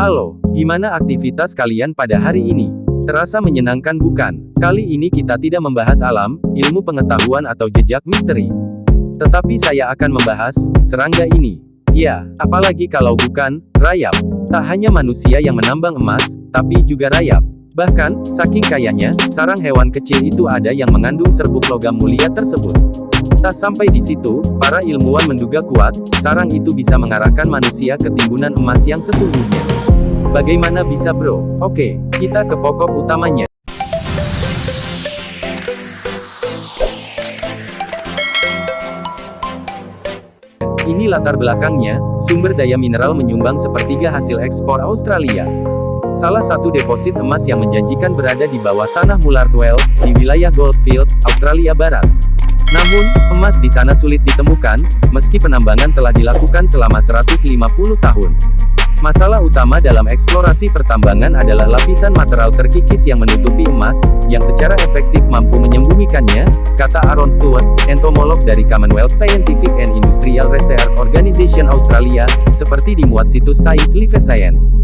Halo, gimana aktivitas kalian pada hari ini? Terasa menyenangkan bukan? Kali ini kita tidak membahas alam, ilmu pengetahuan atau jejak misteri. Tetapi saya akan membahas, serangga ini. Ya, apalagi kalau bukan, rayap. Tak hanya manusia yang menambang emas, tapi juga rayap. Bahkan, saking kayanya, sarang hewan kecil itu ada yang mengandung serbuk logam mulia tersebut. Tak sampai di situ, para ilmuwan menduga kuat, sarang itu bisa mengarahkan manusia ke timbunan emas yang sesungguhnya. Bagaimana bisa bro? Oke, kita ke pokok utamanya. Ini latar belakangnya, sumber daya mineral menyumbang sepertiga hasil ekspor Australia. Salah satu deposit emas yang menjanjikan berada di bawah tanah Mulartwell, di wilayah Goldfield, Australia Barat. Namun, emas di sana sulit ditemukan, meski penambangan telah dilakukan selama 150 tahun. Masalah utama dalam eksplorasi pertambangan adalah lapisan material terkikis yang menutupi emas, yang secara efektif mampu menyembunyikannya, kata Aaron Stewart, entomolog dari Commonwealth Scientific and Industrial Research Organization Australia, seperti dimuat situs Science Life Science.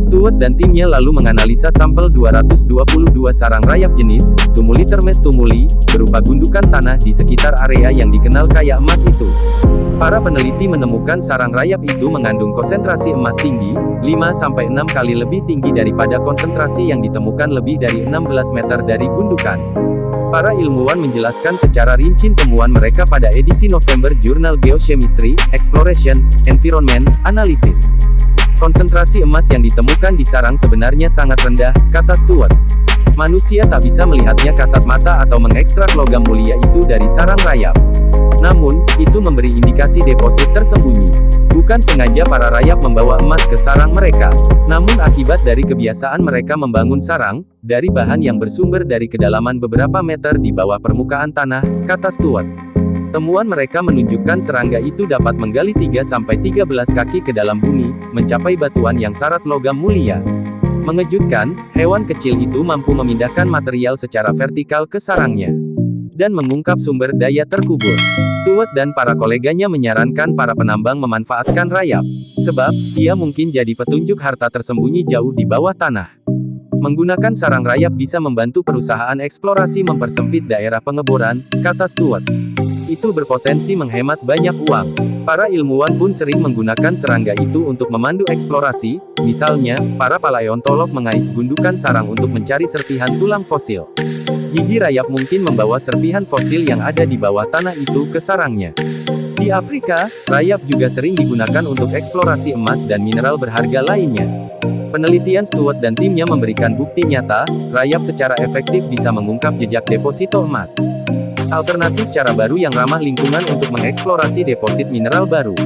Stewart dan timnya lalu menganalisa sampel 222 sarang rayap jenis, Tumulitermes tumuli, berupa gundukan tanah di sekitar area yang dikenal kaya emas itu. Para peneliti menemukan sarang rayap itu mengandung konsentrasi emas tinggi, 5-6 kali lebih tinggi daripada konsentrasi yang ditemukan lebih dari 16 meter dari gundukan. Para ilmuwan menjelaskan secara rinci temuan mereka pada edisi November Jurnal Geochemistry, Exploration, Environment, Analysis. Konsentrasi emas yang ditemukan di sarang sebenarnya sangat rendah, kata Stewart. Manusia tak bisa melihatnya kasat mata atau mengekstrak logam mulia itu dari sarang rayap. Namun, itu memberi indikasi deposit tersembunyi. Bukan sengaja para rayap membawa emas ke sarang mereka, namun akibat dari kebiasaan mereka membangun sarang, dari bahan yang bersumber dari kedalaman beberapa meter di bawah permukaan tanah, kata Stewart. Temuan mereka menunjukkan serangga itu dapat menggali 3-13 kaki ke dalam bumi, mencapai batuan yang syarat logam mulia. Mengejutkan, hewan kecil itu mampu memindahkan material secara vertikal ke sarangnya. Dan mengungkap sumber daya terkubur. Stuart dan para koleganya menyarankan para penambang memanfaatkan rayap. Sebab, ia mungkin jadi petunjuk harta tersembunyi jauh di bawah tanah. Menggunakan sarang rayap bisa membantu perusahaan eksplorasi mempersempit daerah pengeboran, kata Stuart itu berpotensi menghemat banyak uang. Para ilmuwan pun sering menggunakan serangga itu untuk memandu eksplorasi, misalnya, para paleontolog mengais gundukan sarang untuk mencari serpihan tulang fosil. Gigi rayap mungkin membawa serpihan fosil yang ada di bawah tanah itu ke sarangnya. Di Afrika, rayap juga sering digunakan untuk eksplorasi emas dan mineral berharga lainnya. Penelitian Stewart dan timnya memberikan bukti nyata, rayap secara efektif bisa mengungkap jejak deposito emas. Alternatif cara baru yang ramah lingkungan untuk mengeksplorasi deposit mineral baru.